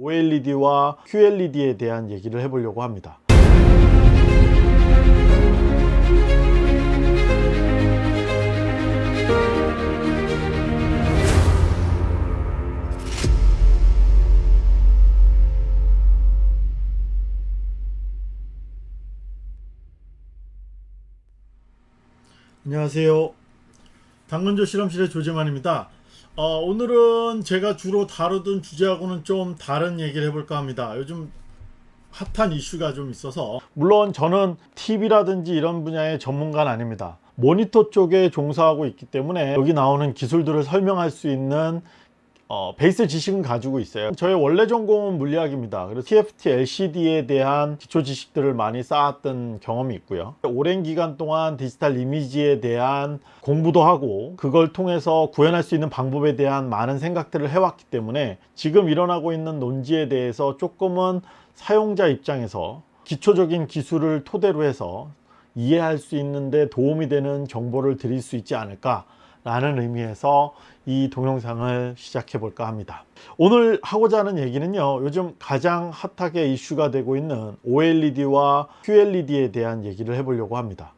OLED와 QLED에 대한 얘기를 해보려고 합니다. 안녕하세요. 당근조 실험실의 조재만입니다. 어, 오늘은 제가 주로 다루던 주제하고는 좀 다른 얘기를 해볼까 합니다. 요즘 핫한 이슈가 좀 있어서 물론 저는 TV라든지 이런 분야의 전문가는 아닙니다. 모니터 쪽에 종사하고 있기 때문에 여기 나오는 기술들을 설명할 수 있는 어, 베이스 지식은 가지고 있어요. 저의 원래 전공은 물리학입니다. 그래서 TFT LCD에 대한 기초 지식들을 많이 쌓았던 경험이 있고요. 오랜 기간 동안 디지털 이미지에 대한 공부도 하고 그걸 통해서 구현할 수 있는 방법에 대한 많은 생각들을 해왔기 때문에 지금 일어나고 있는 논지에 대해서 조금은 사용자 입장에서 기초적인 기술을 토대로 해서 이해할 수 있는데 도움이 되는 정보를 드릴 수 있지 않을까 라는 의미에서 이 동영상을 시작해 볼까 합니다. 오늘 하고자 하는 얘기는요 요즘 가장 핫하게 이슈가 되고 있는 OLED와 QLED에 대한 얘기를 해보려고 합니다.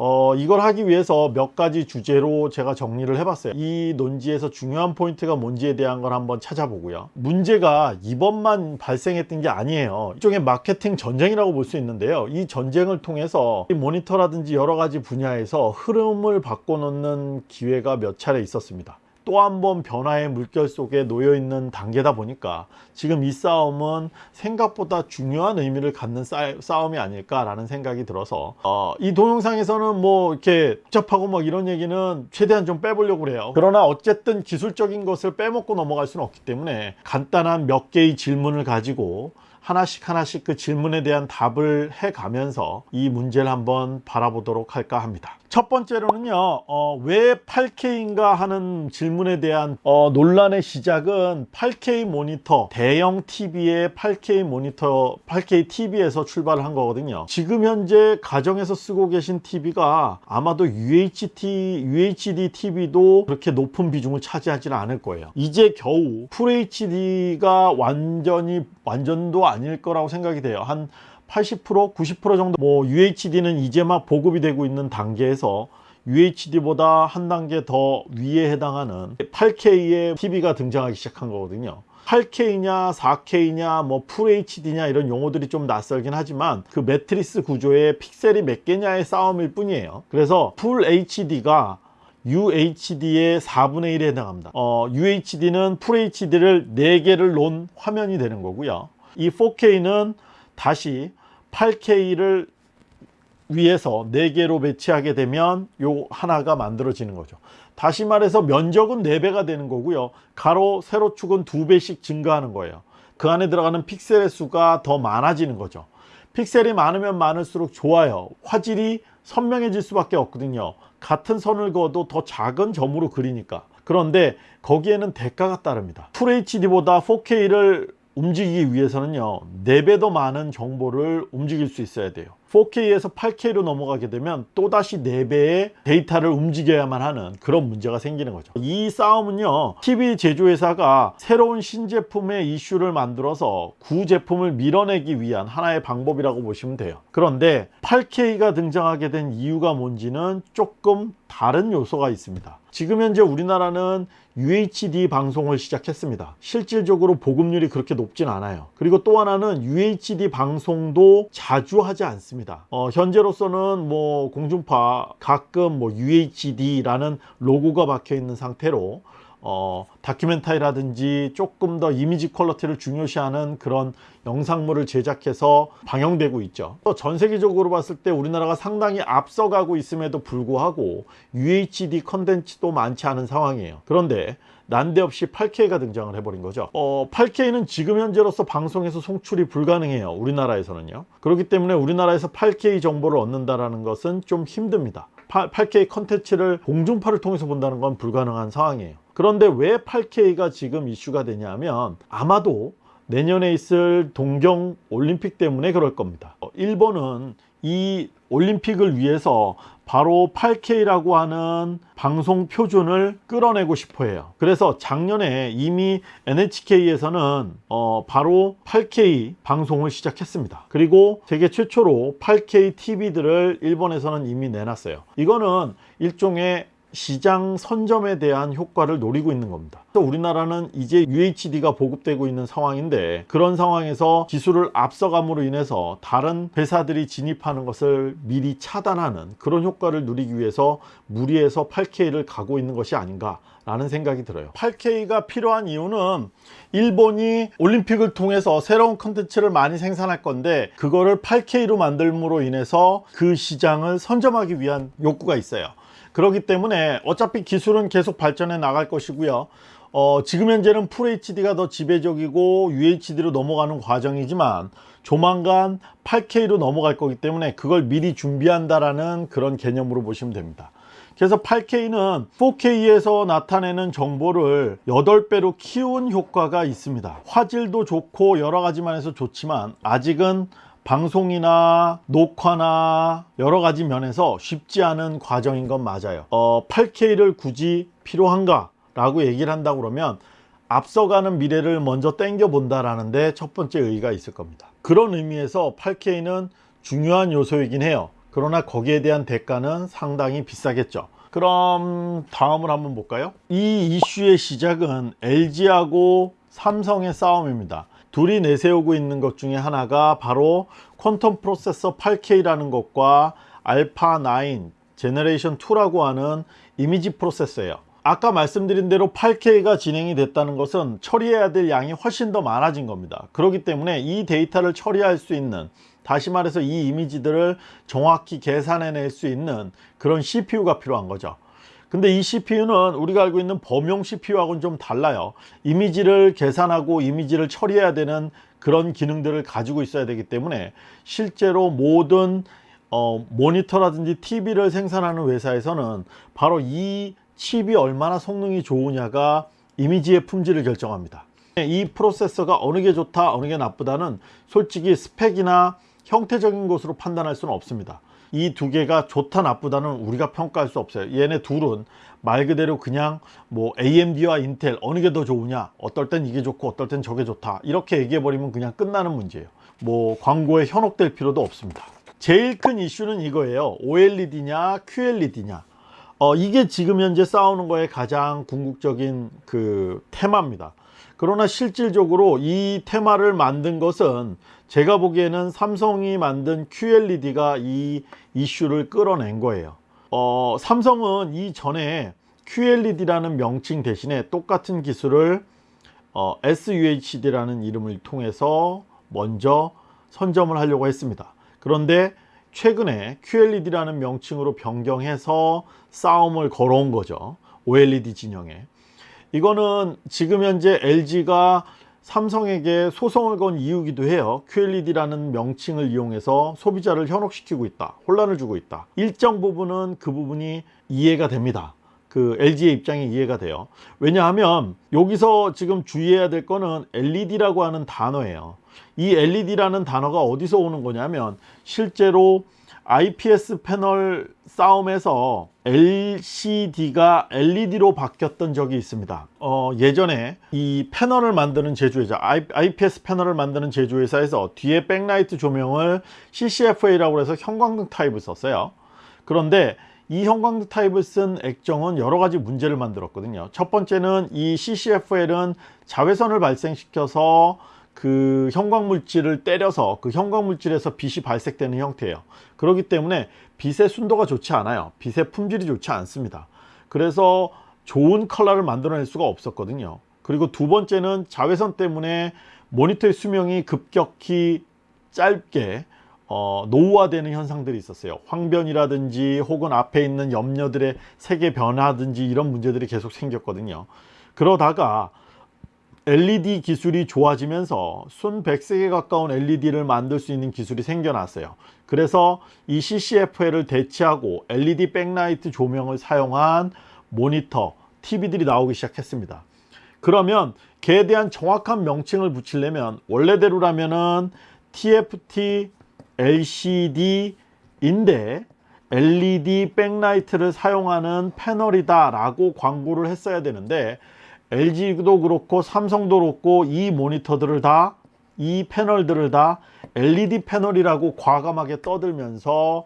어, 이걸 하기 위해서 몇 가지 주제로 제가 정리를 해봤어요. 이 논지에서 중요한 포인트가 뭔지에 대한 걸 한번 찾아보고요. 문제가 이번만 발생했던 게 아니에요. 일종의 마케팅 전쟁이라고 볼 수 있는데요. 이 전쟁을 통해서 이 모니터라든지 여러 가지 분야에서 흐름을 바꿔놓는 기회가 몇 차례 있었습니다 또 한 번 변화의 물결 속에 놓여 있는 단계다 보니까 지금 이 싸움은 생각보다 중요한 의미를 갖는 싸움이 아닐까라는 생각이 들어서 어, 이 동영상에서는 뭐 이렇게 복잡하고 뭐 이런 얘기는 최대한 좀 빼보려고 그래요. 그러나 어쨌든 기술적인 것을 빼먹고 넘어갈 수는 없기 때문에 간단한 몇 개의 질문을 가지고 하나씩 하나씩 그 질문에 대한 답을 해 가면서 이 문제를 한번 바라보도록 할까 합니다. 첫 번째로는요 어, 왜 8K인가 하는 질문에 대한 어, 논란의 시작은 8K 모니터 대형 TV의 8K 모니터 8K TV에서 출발을 한 거거든요. 지금 현재 가정에서 쓰고 계신 TV가 아마도 UHD, UHD TV도 그렇게 높은 비중을 차지하지는 않을 거예요. 이제 겨우 FHD가 완전히 완전도 아닐 거라고 생각이 돼요. 한 80% 90% 정도 뭐 UHD는 이제 막 보급이 되고 있는 단계에서 UHD보다 한 단계 더 위에 해당하는 8K의 TV가 등장하기 시작한 거거든요. 8K냐 4K냐 뭐 FHD냐 이런 용어들이 좀 낯설긴 하지만 그 매트리스 구조의 픽셀이 몇 개냐의 싸움일 뿐이에요. 그래서 FHD가 UHD의 4분의 1에 해당합니다. 어, UHD는 FHD를 4개를 놓은 화면이 되는 거고요 이 4K는 다시 8K를 위해서 4개로 배치하게 되면 요 하나가 만들어지는 거죠. 다시 말해서 면적은 4배가 되는 거고요. 가로 세로축은 2배씩 증가하는 거예요. 그 안에 들어가는 픽셀의 수가 더 많아지는 거죠. 픽셀이 많으면 많을수록 좋아요. 화질이 선명해질 수밖에 없거든요. 같은 선을 그어도 더 작은 점으로 그리니까. 그런데 거기에는 대가가 따릅니다. FHD보다 4K를 움직이기 위해서는요 4배 더 많은 정보를 움직일 수 있어야 돼요. 4K에서 8K로 넘어가게 되면 또다시 4배의 데이터를 움직여야만 하는 그런 문제가 생기는 거죠. 이 싸움은요 TV 제조회사가 새로운 신제품의 이슈를 만들어서 구 제품을 밀어내기 위한 하나의 방법이라고 보시면 돼요. 그런데 8K가 등장하게 된 이유가 뭔지는 조금 다른 요소가 있습니다. 지금 현재 우리나라는 UHD 방송을 시작했습니다. 실질적으로 보급률이 그렇게 높진 않아요. 그리고 또 하나는 UHD 방송도 자주 하지 않습니다. 어, 현재로서는 뭐 공중파 가끔 뭐 UHD라는 로고가 박혀 있는 상태로 어, 다큐멘터리라든지 조금 더 이미지 퀄러티를 중요시하는 그런 영상물을 제작해서 방영되고 있죠. 전 세계적으로 봤을 때 우리나라가 상당히 앞서가고 있음에도 불구하고 UHD 컨텐츠도 많지 않은 상황이에요. 그런데 난데없이 8K가 등장을 해버린 거죠. 어, 8K는 지금 현재로서 방송에서 송출이 불가능해요. 우리나라에서는요. 그렇기 때문에 우리나라에서 8K 정보를 얻는다는 것은 좀 힘듭니다. 8K 컨텐츠를 공중파를 통해서 본다는 건 불가능한 상황이에요 그런데 왜 8K가 지금 이슈가 되냐면 아마도 내년에 있을 동경 올림픽 때문에 그럴 겁니다 어, 일본은 이 올림픽을 위해서 바로 8K라고 하는 방송 표준을 끌어내고 싶어 해요. 그래서 작년에 이미 NHK에서는 어 바로 8K 방송을 시작했습니다. 그리고 세계 최초로 8K TV들을 일본에서는 이미 내놨어요. 이거는 일종의 시장 선점에 대한 효과를 노리고 있는 겁니다. 우리나라는 이제 UHD가 보급되고 있는 상황인데 그런 상황에서 기술을 앞서감으로 인해서 다른 회사들이 진입하는 것을 미리 차단하는 그런 효과를 누리기 위해서 무리해서 8K를 가고 있는 것이 아닌가 라는 생각이 들어요 8K가 필요한 이유는 일본이 올림픽을 통해서 새로운 컨텐츠를 많이 생산할 건데 그거를 8K로 만들므로 인해서 그 시장을 선점하기 위한 욕구가 있어요 그렇기 때문에 어차피 기술은 계속 발전해 나갈 것이고요. 어, 지금 현재는 FHD가 더 지배적이고 UHD로 넘어가는 과정이지만 조만간 8K로 넘어갈 거기 때문에 그걸 미리 준비한다라는 그런 개념으로 보시면 됩니다. 그래서 8K는 4K에서 나타내는 정보를 8배로 키운 효과가 있습니다. 화질도 좋고 여러 가지만 해서 좋지만 아직은 방송이나 녹화나 여러 가지 면에서 쉽지 않은 과정인 건 맞아요. 어, 8K를 굳이 필요한가 라고 얘기를 한다 그러면 앞서가는 미래를 먼저 땡겨 본다라는 데 첫 번째 의의가 있을 겁니다. 그런 의미에서 8K는 중요한 요소이긴 해요. 그러나 거기에 대한 대가는 상당히 비싸겠죠. 그럼 다음을 한번 볼까요? 이 이슈의 시작은 LG하고 삼성의 싸움입니다 둘이 내세우고 있는 것 중에 하나가 바로 Quantum Processor 8K라는 것과 알파 9 generation 2라고 하는 이미지 프로세서예요. 아까 말씀드린 대로 8K가 진행이 됐다는 것은 처리해야 될 양이 훨씬 더 많아진 겁니다. 그렇기 때문에 이 데이터를 처리할 수 있는 다시 말해서 이 이미지들을 정확히 계산해낼 수 있는 그런 CPU가 필요한 거죠 근데 이 CPU는 우리가 알고 있는 범용 CPU하고는 좀 달라요. 이미지를 계산하고 이미지를 처리해야 되는 그런 기능들을 가지고 있어야 되기 때문에 실제로 모든 어, 모니터라든지 TV를 생산하는 회사에서는 바로 이 칩이 얼마나 성능이 좋으냐가 이미지의 품질을 결정합니다. 이 프로세서가 어느 게 좋다 어느 게 나쁘다는 솔직히 스펙이나 형태적인 것으로 판단할 수는 없습니다 이 두 개가 좋다 나쁘다는 우리가 평가할 수 없어요. 얘네 둘은 말 그대로 그냥 뭐 AMD와 인텔 어느 게 더 좋으냐 어떨 땐 이게 좋고 어떨 땐 저게 좋다 이렇게 얘기해 버리면 그냥 끝나는 문제예요. 뭐 광고에 현혹될 필요도 없습니다. 제일 큰 이슈는 이거예요. OLED냐 QLED냐. 어, 이게 지금 현재 싸우는 거에 가장 궁극적인 그 테마입니다. 그러나 실질적으로 이 테마를 만든 것은 제가 보기에는 삼성이 만든 QLED가 이 이슈를 끌어낸 거예요. 어, 삼성은 이전에 QLED라는 명칭 대신에 똑같은 기술을 어, SUHD라는 이름을 통해서 먼저 선점을 하려고 했습니다. 그런데 최근에 QLED라는 명칭으로 변경해서 싸움을 걸어온 거죠. OLED 진영에. 이거는 지금 현재 LG가 삼성에게 소송을 건 이유기도 해요. QLED라는 명칭을 이용해서 소비자를 현혹시키고 있다 혼란을 주고 있다. 일정 부분은 그 부분이 이해가 됩니다. 그 LG의 입장이 이해가 돼요. 왜냐하면 여기서 지금 주의해야 될 거는 LED라고 하는 단어예요. 이 LED라는 단어가 어디서 오는 거냐면 실제로 IPS 패널 싸움에서 LCD가 LED로 바뀌었던 적이 있습니다. 어, 예전에 이 패널을 만드는 제조회사 IPS 패널을 만드는 제조회사에서 뒤에 백라이트 조명을 CCFA라고 해서 형광등 타입을 썼어요. 그런데 이 형광등 타입을 쓴 액정은 여러 가지 문제를 만들었거든요. 첫 번째는 이 CCFL은 자외선을 발생시켜서 그 형광물질을 때려서 그 형광물질에서 빛이 발색되는 형태예요. 그렇기 때문에 빛의 순도가 좋지 않아요. 빛의 품질이 좋지 않습니다. 그래서 좋은 컬러를 만들어낼 수가 없었거든요. 그리고 두 번째는 자외선 때문에 모니터의 수명이 급격히 짧게 어, 노후화되는 현상들이 있었어요. 황변이라든지 혹은 앞에 있는 염료들의 색의 변화든지 이런 문제들이 계속 생겼거든요. 그러다가 LED 기술이 좋아지면서 순 100색에 가까운 LED를 만들 수 있는 기술이 생겨났어요. 그래서 이 CCFL을 대체하고 LED 백라이트 조명을 사용한 모니터, TV들이 나오기 시작했습니다. 그러면 걔에 대한 정확한 명칭을 붙이려면 원래대로라면은 TFT LCD인데 LED 백라이트를 사용하는 패널이다 라고 광고를 했어야 되는데 LG도 그렇고 삼성도 그렇고 이 모니터들을 다 이 패널들을 다 LED 패널이라고 과감하게 떠들면서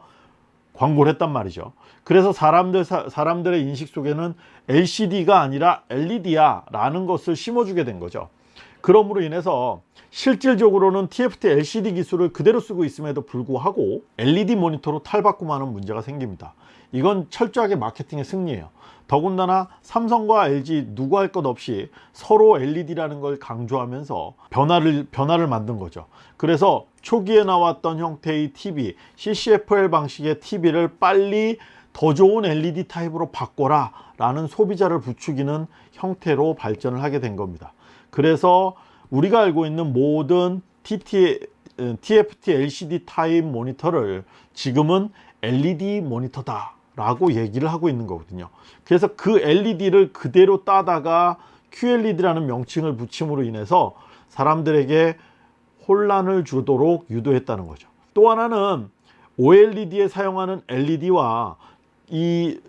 광고를 했단 말이죠. 그래서 사람들, 사, 사람들의 인식 속에는 LCD가 아니라 LED야 라는 것을 심어주게 된 거죠. 그러므로 인해서 실질적으로는 TFT LCD 기술을 그대로 쓰고 있음에도 불구하고 LED 모니터로 탈바꿈하는 문제가 생깁니다. 이건 철저하게 마케팅의 승리예요. 더군다나 삼성과 LG 누구 할 것 없이 서로 LED라는 걸 강조하면서 변화를 변화를 만든 거죠. 그래서 초기에 나왔던 형태의 TV, CCFL 방식의 TV를 빨리 더 좋은 LED 타입으로 바꿔라 라는 소비자를 부추기는 형태로 발전을 하게 된 겁니다. 그래서 우리가 알고 있는 모든 TT, TFT LCD 타입 모니터를 지금은 LED 모니터다 라고 얘기를 하고 있는 거거든요. 그래서 그 LED를 그대로 따다가 QLED라는 명칭을 붙임으로 인해서 사람들에게 혼란을 주도록 유도했다는 거죠. 또 하나는 OLED에 사용하는 LED와 이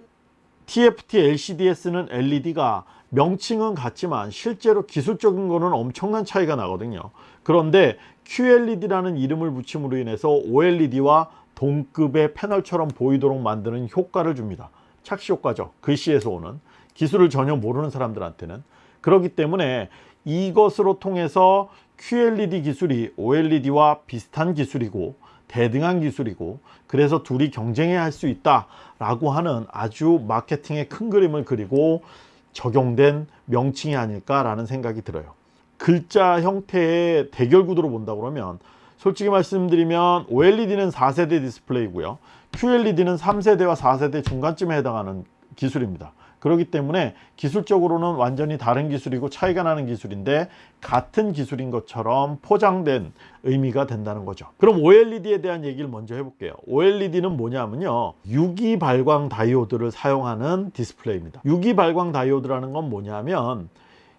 TFT LCD에 쓰는 LED가 명칭은 같지만 실제로 기술적인 거는 엄청난 차이가 나거든요. 그런데 QLED라는 이름을 붙임으로 인해서 OLED와 동급의 패널처럼 보이도록 만드는 효과를 줍니다. 착시 효과죠. 글씨에서 오는 기술을 전혀 모르는 사람들한테는 그렇기 때문에 이것으로 통해서 QLED 기술이 OLED와 비슷한 기술이고 대등한 기술이고 그래서 둘이 경쟁해야 할 수 있다 라고 하는 아주 마케팅의 큰 그림을 그리고 적용된 명칭이 아닐까 라는 생각이 들어요. 글자 형태의 대결 구도로 본다 그러면 솔직히 말씀드리면 OLED는 4세대 디스플레이고요. QLED는 3세대와 4세대 중간쯤에 해당하는 기술입니다. 그렇기 때문에 기술적으로는 완전히 다른 기술이고 차이가 나는 기술인데 같은 기술인 것처럼 포장된 의미가 된다는 거죠. 그럼 OLED에 대한 얘기를 먼저 해볼게요. OLED는 뭐냐면요. 유기 발광 다이오드를 사용하는 디스플레이입니다. 유기 발광 다이오드라는 건 뭐냐면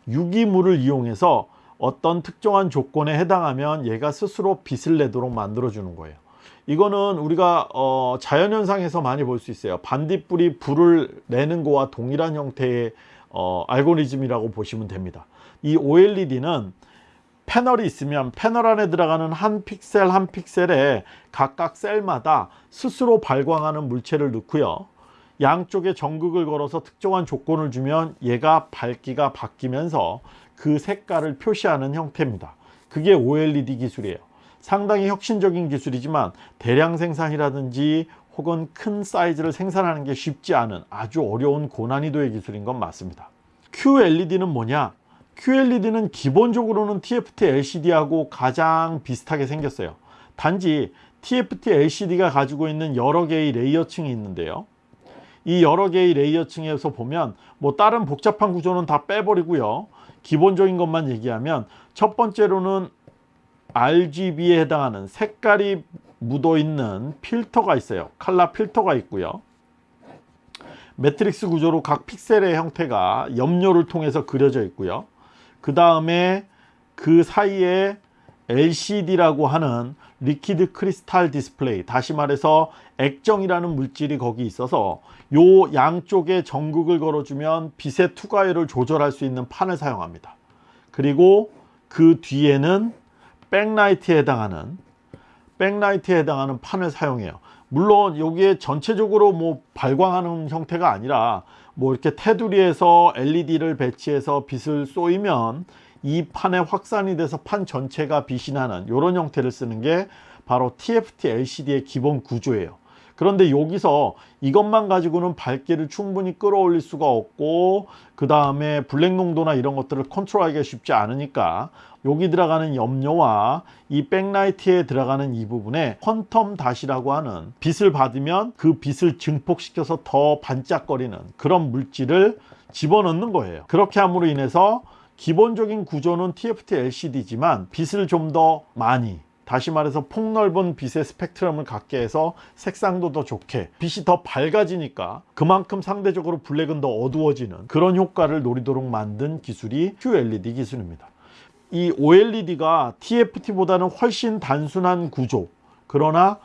유기물을 이용해서 어떤 특정한 조건에 해당하면 얘가 스스로 빛을 내도록 만들어 주는 거예요. 이거는 우리가 어, 자연현상에서 많이 볼 수 있어요. 반딧불이 불을 내는 거와 동일한 형태의 어, 알고리즘이라고 보시면 됩니다. 이 OLED는 패널이 있으면 패널 안에 들어가는 한 픽셀 한 픽셀에 각각 셀마다 스스로 발광하는 물체를 넣고요. 양쪽에 전극을 걸어서 특정한 조건을 주면 얘가 밝기가 바뀌면서 그 색깔을 표시하는 형태입니다. 그게 OLED 기술이에요. 상당히 혁신적인 기술이지만 대량 생산이라든지 혹은 큰 사이즈를 생산하는 게 쉽지 않은 아주 어려운 고난이도의 기술인 건 맞습니다. QLED는 뭐냐? QLED는 기본적으로는 TFT LCD하고 가장 비슷하게 생겼어요. 단지 TFT LCD가 가지고 있는 여러 개의 레이어층이 있는데요. 이 여러 개의 레이어층에서 보면 뭐 다른 복잡한 구조는 다 빼버리고요. 기본적인 것만 얘기하면 첫 번째로는 RGB에 해당하는 색깔이 묻어 있는 필터가 있어요. 칼라 필터가 있고요. 매트릭스 구조로 각 픽셀의 형태가 염료를 통해서 그려져 있고요. 그 다음에 그 사이에 LCD라고 하는 liquid crystal display 다시 말해서 액정이라는 물질이 거기 있어서 요 양쪽에 전극을 걸어주면 빛의 투과율을 조절할 수 있는 판을 사용합니다. 그리고 그 뒤에는 백라이트에 해당하는 백라이트에 해당하는 판을 사용해요. 물론 여기에 전체적으로 뭐 발광하는 형태가 아니라 뭐 이렇게 테두리에서 LED를 배치해서 빛을 쏘이면 이 판에 확산이 돼서 판 전체가 빛이 나는 이런 형태를 쓰는 게 바로 TFT LCD의 기본 구조예요. 그런데 여기서 이것만 가지고는 밝기를 충분히 끌어올릴 수가 없고 그 다음에 블랙 농도나 이런 것들을 컨트롤하기가 쉽지 않으니까 여기 들어가는 염료와 이 백라이트에 들어가는 이 부분에 퀀텀 닷이라고 하는 빛을 받으면 그 빛을 증폭시켜서 더 반짝거리는 그런 물질을 집어넣는 거예요 그렇게 함으로 인해서 기본적인 구조는 TFT LCD지만 빛을 좀 더 많이 다시 말해서 폭넓은 빛의 스펙트럼을 갖게 해서 색상도 더 좋게 빛이 더 밝아지니까 그만큼 상대적으로 블랙은 더 어두워지는 그런 효과를 노리도록 만든 기술이 QLED 기술입니다. 이 OLED가 TFT보다는 훨씬 단순한 구조 그러나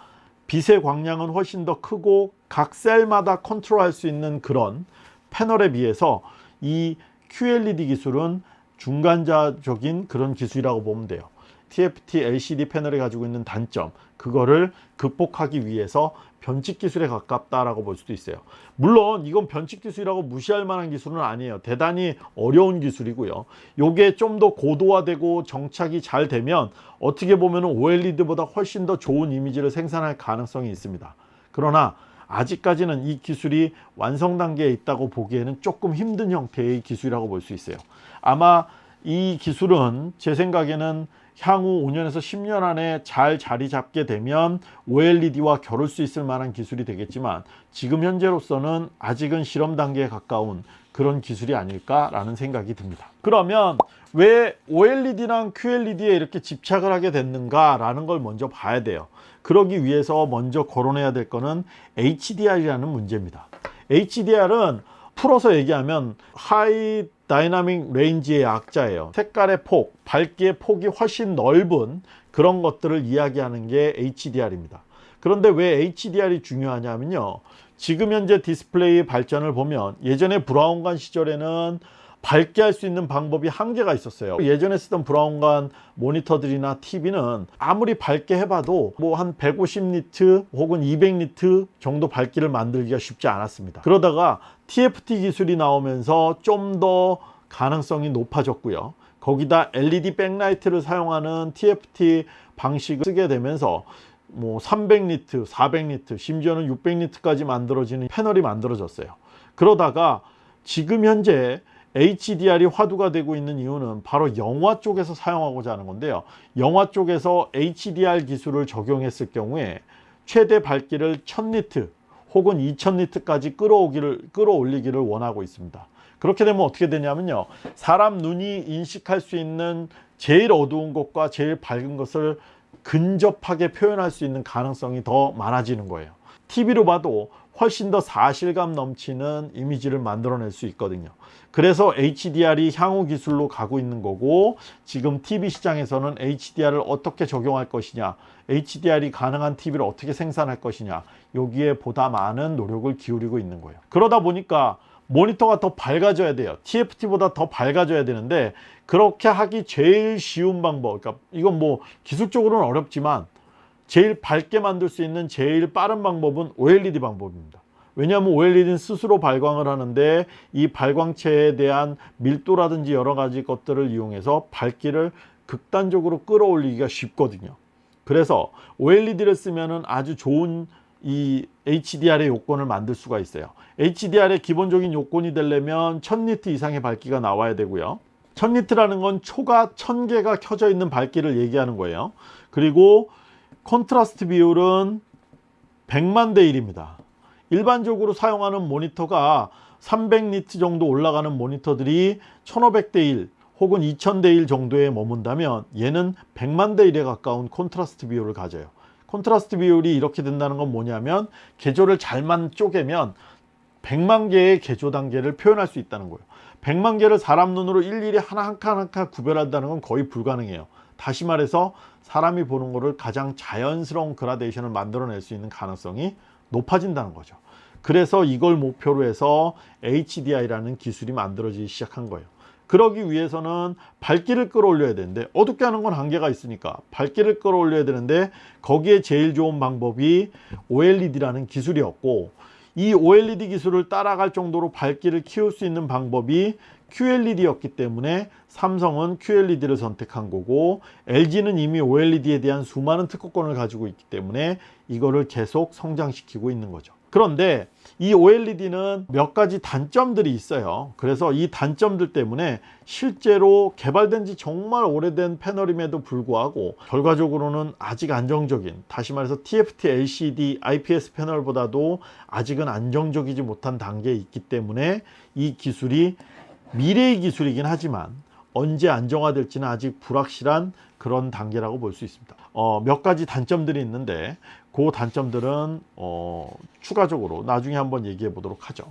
빛의 광량은 훨씬 더 크고 각 셀마다 컨트롤할 수 있는 그런 패널에 비해서 이 QLED 기술은 중간자적인 그런 기술이라고 보면 돼요. TFT LCD 패널이 가지고 있는 단점 그거를 극복하기 위해서 변칙 기술에 가깝다라고 볼 수도 있어요. 물론 이건 변칙 기술이라고 무시할 만한 기술은 아니에요. 대단히 어려운 기술이고요. 요게 좀 더 고도화되고 정착이 잘 되면 어떻게 보면 OLED보다 훨씬 더 좋은 이미지를 생산할 가능성이 있습니다. 그러나 아직까지는 이 기술이 완성 단계에 있다고 보기에는 조금 힘든 형태의 기술이라고 볼 수 있어요. 아마 이 기술은 제 생각에는 향후 5년에서 10년 안에 잘 자리 잡게 되면 OLED와 겨룰 수 있을 만한 기술이 되겠지만 지금 현재로서는 아직은 실험 단계에 가까운 그런 기술이 아닐까라는 생각이 듭니다. 그러면 왜 OLED랑 QLED에 이렇게 집착을 하게 됐는가라는 걸 먼저 봐야 돼요. 그러기 위해서 먼저 거론해야 될 거는 HDR이라는 문제입니다. HDR은 풀어서 얘기하면 High Dynamic Range의 약자예요. 색깔의 폭, 밝기의 폭이 훨씬 넓은 그런 것들을 이야기하는 게 HDR입니다. 그런데 왜 HDR이 중요하냐면요. 지금 현재 디스플레이 발전을 보면 예전에 브라운관 시절에는 밝게 할 수 있는 방법이 한계가 있었어요. 예전에 쓰던 브라운관 모니터들이나 TV는 아무리 밝게 해봐도 뭐 한 150니트 혹은 200니트 정도 밝기를 만들기가 쉽지 않았습니다. 그러다가 TFT 기술이 나오면서 좀 더 가능성이 높아졌고요. 거기다 LED 백라이트를 사용하는 TFT 방식을 쓰게 되면서 뭐 300니트, 400니트, 심지어는 600니트까지 만들어지는 패널이 만들어졌어요. 그러다가 지금 현재 HDR이 화두가 되고 있는 이유는 바로 영화 쪽에서 사용하고자 하는 건데요. 영화 쪽에서 HDR 기술을 적용했을 경우에 최대 밝기를 1000니트 혹은 2000니트까지 끌어오기를 끌어올리기를 원하고 있습니다. 그렇게 되면 어떻게 되냐면요. 사람 눈이 인식할 수 있는 제일 어두운 것과 제일 밝은 것을 근접하게 표현할 수 있는 가능성이 더 많아지는 거예요. TV로 봐도 훨씬 더 사실감 넘치는 이미지를 만들어낼 수 있거든요. 그래서 HDR이 향후 기술로 가고 있는 거고 지금 TV 시장에서는 HDR을 어떻게 적용할 것이냐 HDR이 가능한 TV를 어떻게 생산할 것이냐 여기에 보다 많은 노력을 기울이고 있는 거예요. 그러다 보니까 모니터가 더 밝아져야 돼요. TFT보다 더 밝아져야 되는데 그렇게 하기 제일 쉬운 방법 그러니까 이건 뭐 기술적으로는 어렵지만 제일 밝게 만들 수 있는 제일 빠른 방법은 OLED 방법입니다. 왜냐하면 OLED는 스스로 발광을 하는데 이 발광체에 대한 밀도라든지 여러 가지 것들을 이용해서 밝기를 극단적으로 끌어올리기가 쉽거든요. 그래서 OLED를 쓰면 아주 좋은 이 HDR의 요건을 만들 수가 있어요. HDR의 기본적인 요건이 되려면 1000니트 이상의 밝기가 나와야 되고요. 1000니트라는 건 초가 1000개가 켜져 있는 밝기를 얘기하는 거예요. 그리고 콘트라스트 비율은 100만 대 1입니다. 일반적으로 사용하는 모니터가 300니트 정도 올라가는 모니터들이 1500대 1 혹은 2000대 1 정도에 머문다면 얘는 100만 대 1에 가까운 콘트라스트 비율을 가져요. 콘트라스트 비율이 이렇게 된다는 건 뭐냐면 계조를 잘만 쪼개면 100만 개의 계조 단계를 표현할 수 있다는 거예요. 100만 개를 사람 눈으로 일일이 하나 한 칸 한 칸 구별한다는 건 거의 불가능해요. 다시 말해서 사람이 보는 거를 가장 자연스러운 그라데이션을 만들어낼 수 있는 가능성이 높아진다는 거죠. 그래서 이걸 목표로 해서 HDI라는 기술이 만들어지기 시작한 거예요. 그러기 위해서는 밝기를 끌어올려야 되는데 어둡게 하는 건 한계가 있으니까 밝기를 끌어올려야 되는데 거기에 제일 좋은 방법이 OLED라는 기술이었고 이 OLED 기술을 따라갈 정도로 밝기를 키울 수 있는 방법이 QLED였기 때문에 삼성은 QLED를 선택한 거고 LG는 이미 OLED에 대한 수많은 특허권을 가지고 있기 때문에 이거를 계속 성장시키고 있는 거죠. 그런데 이 OLED는 몇 가지 단점들이 있어요. 그래서 이 단점들 때문에 실제로 개발된 지 정말 오래된 패널임에도 불구하고 결과적으로는 아직 안정적인 다시 말해서 TFT LCD IPS 패널보다도 아직은 안정적이지 못한 단계에 있기 때문에 이 기술이 미래의 기술이긴 하지만 언제 안정화될지는 아직 불확실한 그런 단계라고 볼 수 있습니다. 어, 몇 가지 단점들이 있는데 그 단점들은 어, 추가적으로 나중에 한번 얘기해 보도록 하죠.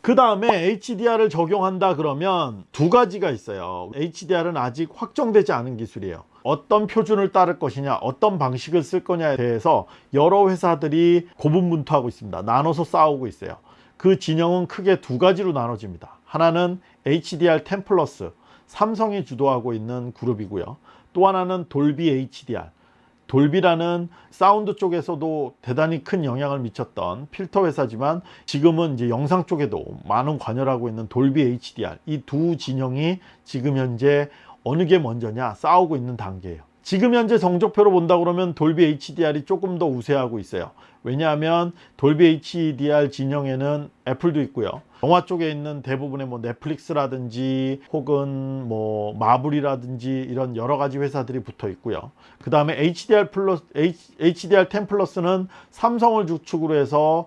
그 다음에 HDR을 적용한다 그러면 두 가지가 있어요. HDR은 아직 확정되지 않은 기술이에요. 어떤 표준을 따를 것이냐 어떤 방식을 쓸 거냐에 대해서 여러 회사들이 고분분투하고 있습니다 나눠서 싸우고 있어요 그 진영은 크게 두 가지로 나눠집니다 하나는 HDR10 플러스 삼성이 주도하고 있는 그룹이고요. 또 하나는 돌비 HDR 돌비라는 사운드 쪽에서도 대단히 큰 영향을 미쳤던 필터 회사지만 지금은 이제 영상 쪽에도 많은 관여를 하고 있는 돌비 HDR 이 두 진영이 지금 현재 어느 게 먼저냐 싸우고 있는 단계예요 지금 현재 성적표로 본다 그러면 돌비 HDR이 조금 더 우세하고 있어요. 왜냐하면 돌비 HDR 진영에는 애플도 있고요. 영화 쪽에 있는 대부분의 뭐 넷플릭스라든지 혹은 뭐 마블이라든지 이런 여러 가지 회사들이 붙어 있고요. 그 다음에 HDR 플러스 HDR10 플러스는 삼성을 주축으로 해서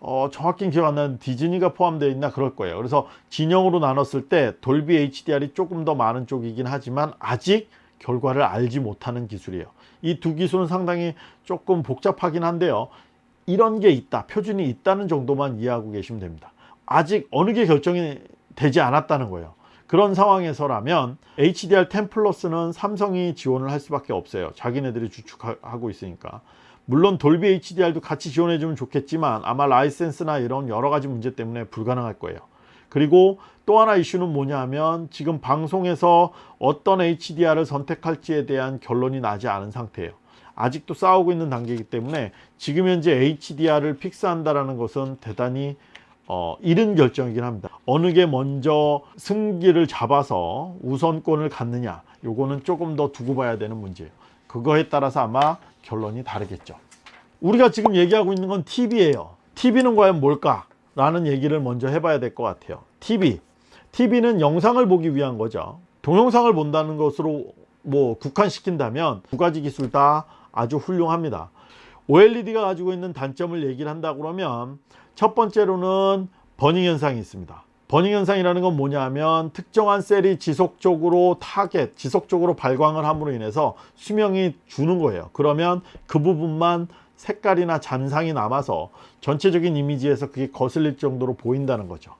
어, 정확히 기억 안 나는 디즈니가 포함되어 있나 그럴 거예요. 그래서 진영으로 나눴을 때 돌비 HDR이 조금 더 많은 쪽이긴 하지만 아직 결과를 알지 못하는 기술이에요. 이 두 기술은 상당히 조금 복잡하긴 한데요. 이런 게 있다 표준이 있다는 정도만 이해하고 계시면 됩니다. 아직 어느 게 결정이 되지 않았다는 거예요. 그런 상황에서라면 HDR10 플러스는 삼성이 지원을 할 수밖에 없어요. 자기네들이 주축하고 있으니까. 물론 돌비 HDR도 같이 지원해 주면 좋겠지만 아마 라이센스나 이런 여러 가지 문제 때문에 불가능할 거예요 그리고 또 하나 이슈는 뭐냐 하면 지금 방송에서 어떤 HDR을 선택할지에 대한 결론이 나지 않은 상태예요 아직도 싸우고 있는 단계이기 때문에 지금 현재 HDR을 픽스한다는 것은 대단히 어, 이른 결정이긴 합니다. 어느 게 먼저 승기를 잡아서 우선권을 갖느냐 요거는 조금 더 두고 봐야 되는 문제예요. 그거에 따라서 아마 결론이 다르겠죠. 우리가 지금 얘기하고 있는 건 TV예요. TV는 과연 뭘까? 라는 얘기를 먼저 해봐야 될 것 같아요. TV. TV는 영상을 보기 위한 거죠. 동영상을 본다는 것으로 뭐 국한시킨다면 두 가지 기술 다 아주 훌륭합니다. OLED가 가지고 있는 단점을 얘기를 한다 그러면 첫 번째로는 burning 현상이 있습니다. burning 현상이라는 건 뭐냐 하면 특정한 셀이 지속적으로 타겟, 지속적으로 발광을 함으로 인해서 수명이 주는 거예요. 그러면 그 부분만 색깔이나 잔상이 남아서 전체적인 이미지에서 그게 거슬릴 정도로 보인다는 거죠.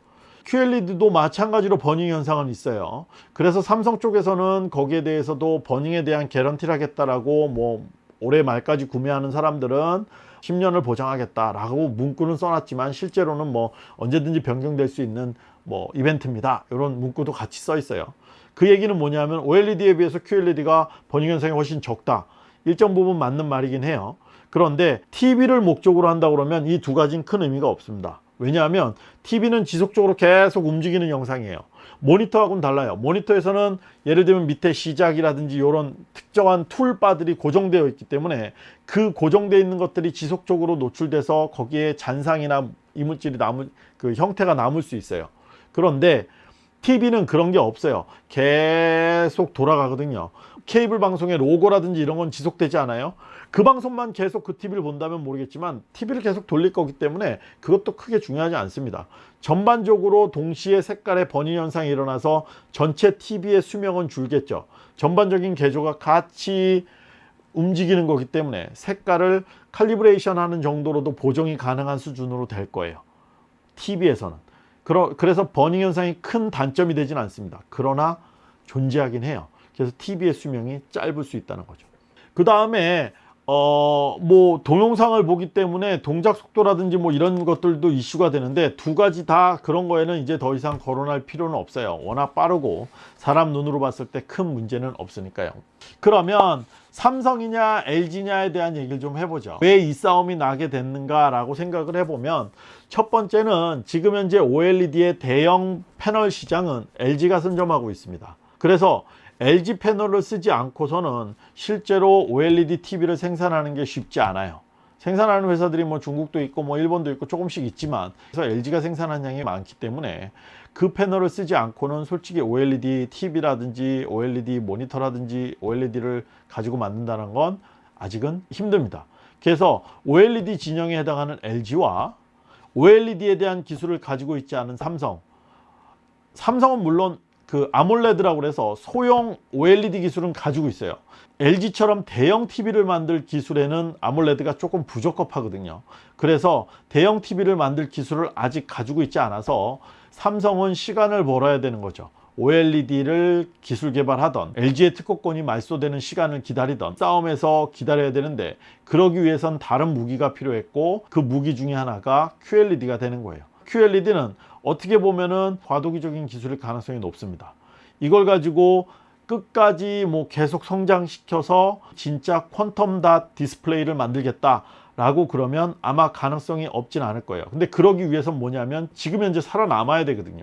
QLED도 마찬가지로 burning 현상은 있어요. 그래서 삼성 쪽에서는 거기에 대해서도 burning에 대한 개런티를 하겠다라고 뭐 올해 말까지 구매하는 사람들은 10년을 보장하겠다라고 문구는 써놨지만 실제로는 뭐 언제든지 변경될 수 있는 뭐 이벤트입니다. 이런 문구도 같이 써 있어요. 그 얘기는 뭐냐면 OLED에 비해서 QLED가 버닝 현상이 훨씬 적다. 일정 부분 맞는 말이긴 해요. 그런데 TV를 목적으로 한다 그러면 이 두 가지는 큰 의미가 없습니다. 왜냐하면 TV는 지속적으로 계속 움직이는 영상이에요. 모니터하고는 달라요. 모니터에서는 예를 들면 밑에 시작이라든지 이런 특정한 툴바들이 고정되어 있기 때문에 그 고정되어 있는 것들이 지속적으로 노출돼서 거기에 잔상이나 이물질이 남을 그 형태가 남을 수 있어요. 그런데 TV는 그런 게 없어요. 계속 돌아가거든요. 케이블 방송의 로고라든지 이런 건 지속되지 않아요. 그 방송만 계속 그 TV를 본다면 모르겠지만 TV를 계속 돌릴 거기 때문에 그것도 크게 중요하지 않습니다. 전반적으로 동시에 색깔의 번위 현상이 일어나서 전체 TV의 수명은 줄겠죠. 전반적인 개조가 같이 움직이는 거기 때문에 색깔을 칼리브레이션 하는 정도로도 보정이 가능한 수준으로 될 거예요. TV에서는. 그래서 버닝 현상이 큰 단점이 되진 않습니다. 그러나 존재하긴 해요. 그래서 TV의 수명이 짧을 수 있다는 거죠. 그 다음에 어, 뭐 동영상을 보기 때문에 동작 속도라든지 뭐 이런 것들도 이슈가 되는데 두 가지 다 그런 거에는 이제 더 이상 거론할 필요는 없어요. 워낙 빠르고 사람 눈으로 봤을 때 큰 문제는 없으니까요. 그러면 삼성이냐 LG냐에 대한 얘기를 좀 해보죠. 왜 이 싸움이 나게 됐는가 라고 생각을 해보면 첫 번째는 지금 현재 OLED의 대형 패널 시장은 LG가 선점하고 있습니다. 그래서 LG 패널을 쓰지 않고서는 실제로 OLED TV를 생산하는 게 쉽지 않아요. 생산하는 회사들이 뭐 중국도 있고 뭐 일본도 있고 조금씩 있지만 그래서 LG가 생산한 양이 많기 때문에 그 패널을 쓰지 않고는 솔직히 OLED TV라든지 OLED 모니터라든지 OLED를 가지고 만든다는 건 아직은 힘듭니다. 그래서 OLED 진영에 해당하는 LG와 OLED에 대한 기술을 가지고 있지 않은 삼성 삼성은 물론 그 아몰레드라고 해서 소형 OLED 기술은 가지고 있어요 LG처럼 대형 TV를 만들 기술에는 아몰레드가 조금 부적합하거든요 그래서 대형 TV를 만들 기술을 아직 가지고 있지 않아서 삼성은 시간을 벌어야 되는 거죠 OLED를 기술 개발하던 LG의 특허권이 말소되는 시간을 기다리던 싸움에서 기다려야 되는데 그러기 위해선 다른 무기가 필요했고 그 무기 중에 하나가 QLED가 되는 거예요. QLED는 어떻게 보면은 과도기적인 기술일 가능성이 높습니다. 이걸 가지고 끝까지 뭐 계속 성장시켜서 진짜 퀀텀 닷 디스플레이를 만들겠다 라고 그러면 아마 가능성이 없진 않을 거예요. 근데 그러기 위해선 뭐냐면 지금 현재 살아남아야 되거든요.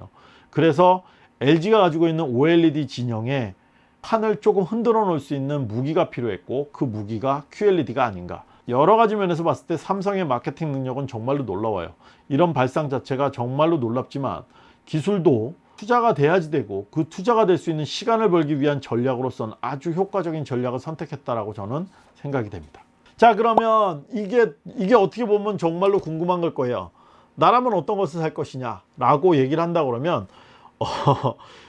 그래서 LG가 가지고 있는 OLED 진영에 판을 조금 흔들어 놓을 수 있는 무기가 필요했고 그 무기가 QLED가 아닌가. 여러 가지 면에서 봤을 때 삼성의 마케팅 능력은 정말로 놀라워요. 이런 발상 자체가 정말로 놀랍지만 기술도 투자가 돼야지 되고 그 투자가 될 수 있는 시간을 벌기 위한 전략으로서는 아주 효과적인 전략을 선택했다라고 저는 생각이 됩니다. 자 그러면 이게 이게 어떻게 보면 정말로 궁금한 걸 거예요. 나라면 어떤 것을 살 것이냐 라고 얘기를 한다 그러면 어,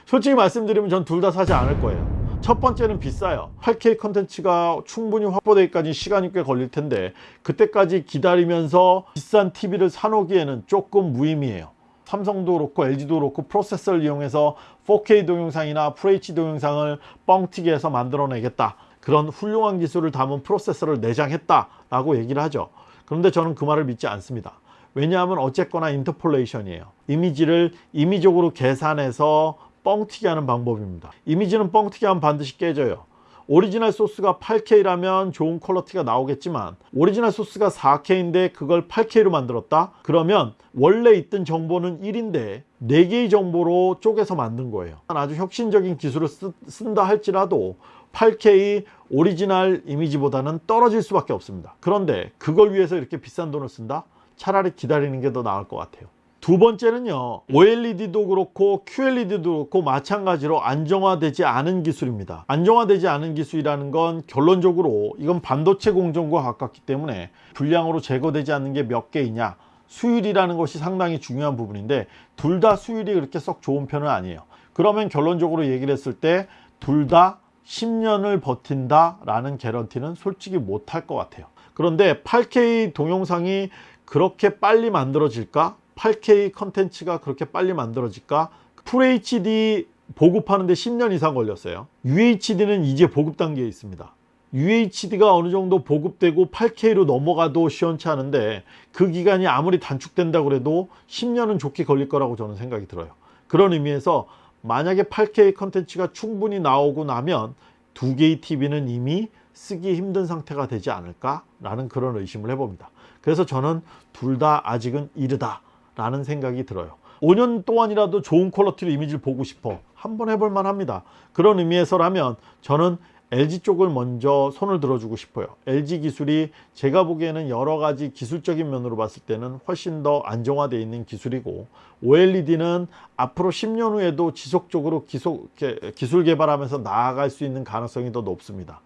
솔직히 말씀드리면 전 둘 다 사지 않을 거예요. 첫 번째는 비싸요 8K 컨텐츠가 충분히 확보되기까지 시간이 꽤 걸릴 텐데 그때까지 기다리면서 비싼 TV를 사놓기에는 조금 무의미해요 삼성도 그렇고 LG도 그렇고 프로세서를 이용해서 4K 동영상이나 FHD 동영상을 뻥튀기 해서 만들어내겠다 그런 훌륭한 기술을 담은 프로세서를 내장했다 라고 얘기를 하죠. 그런데 저는 그 말을 믿지 않습니다. 왜냐하면 어쨌거나 interpolation이에요. 이미지를 임의적으로 계산해서 뻥튀기 하는 방법입니다. 이미지는 뻥튀기 하면 반드시 깨져요. 오리지널 소스가 8K라면 좋은 quality가 나오겠지만 오리지널 소스가 4K인데 그걸 8K로 만들었다? 그러면 원래 있던 정보는 1인데 4개의 정보로 쪼개서 만든 거예요. 아주 혁신적인 기술을 쓰, 쓴다 할지라도 8K 오리지널 이미지보다는 떨어질 수밖에 없습니다. 그런데 그걸 위해서 이렇게 비싼 돈을 쓴다? 차라리 기다리는 게 더 나을 것 같아요. 두 번째는요 OLED도 그렇고 QLED도 그렇고 마찬가지로 안정화되지 않은 기술입니다. 안정화되지 않은 기술이라는 건 결론적으로 이건 반도체 공정과 가깝기 때문에 불량으로 제거되지 않는 게 몇 개이냐 수율이라는 것이 상당히 중요한 부분인데 둘 다 수율이 그렇게 썩 좋은 편은 아니에요. 그러면 결론적으로 얘기를 했을 때 둘 다 10년을 버틴다 라는 개런티는 솔직히 못할 것 같아요 그런데 8K 동영상이 그렇게 빨리 만들어질까 8K 컨텐츠가 그렇게 빨리 만들어질까? FHD 보급하는데 10년 이상 걸렸어요. UHD는 이제 보급 단계에 있습니다. UHD가 어느 정도 보급되고 8K로 넘어가도 시원치 않은데 그 기간이 아무리 단축된다 그래도 10년은 좋게 걸릴 거라고 저는 생각이 들어요. 그런 의미에서 만약에 8K 컨텐츠가 충분히 나오고 나면 두 개의 TV는 이미 쓰기 힘든 상태가 되지 않을까 라는 그런 의심을 해봅니다. 그래서 저는 둘 다 아직은 이르다 라는 생각이 들어요. 5년 동안이라도 좋은 퀄러티로 이미지를 보고 싶어. 한번 해볼 만합니다. 그런 의미에서라면 저는 LG 쪽을 먼저 손을 들어주고 싶어요. LG 기술이 제가 보기에는 여러 가지 기술적인 면으로 봤을 때는 훨씬 더 안정화되어 있는 기술이고 OLED는 앞으로 10년 후에도 지속적으로 기속, 기술 개발하면서 나아갈 수 있는 가능성이 더 높습니다.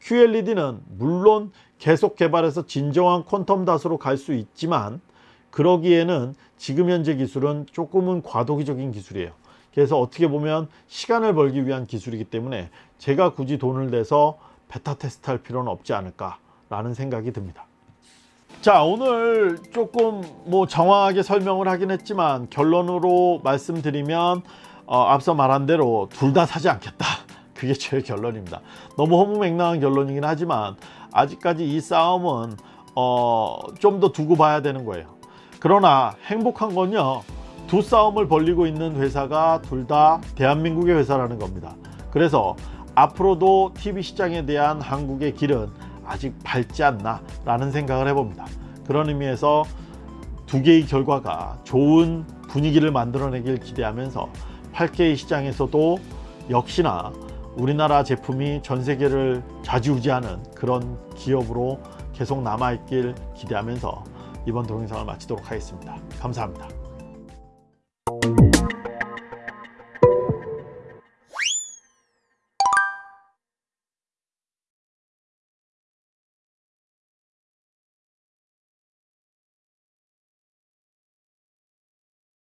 QLED는 물론 계속 개발해서 진정한 퀀텀 닷으로 갈 수 있지만 그러기에는 지금 현재 기술은 조금은 과도기적인 기술이에요 그래서 어떻게 보면 시간을 벌기 위한 기술이기 때문에 제가 굳이 돈을 내서 베타 테스트 할 필요는 없지 않을까 라는 생각이 듭니다. 자 오늘 조금 뭐 정확하게 설명을 하긴 했지만 결론으로 말씀드리면 어, 앞서 말한 대로 둘 다 사지 않겠다. 그게 제 결론입니다. 너무 허무맹랑한 결론이긴 하지만 아직까지 이 싸움은 어, 좀 더 두고 봐야 되는 거예요. 그러나 행복한 건요 두 싸움을 벌리고 있는 회사가 둘 다 대한민국의 회사라는 겁니다 그래서 앞으로도 TV 시장에 대한 한국의 길은 아직 밝지 않나 라는 생각을 해봅니다 그런 의미에서 두 개의 결과가 좋은 분위기를 만들어내길 기대하면서 8K 시장에서도 역시나 우리나라 제품이 전 세계를 좌지우지하는 그런 기업으로 계속 남아있길 기대하면서 이번 동영상을 마치도록 하겠습니다. 감사합니다.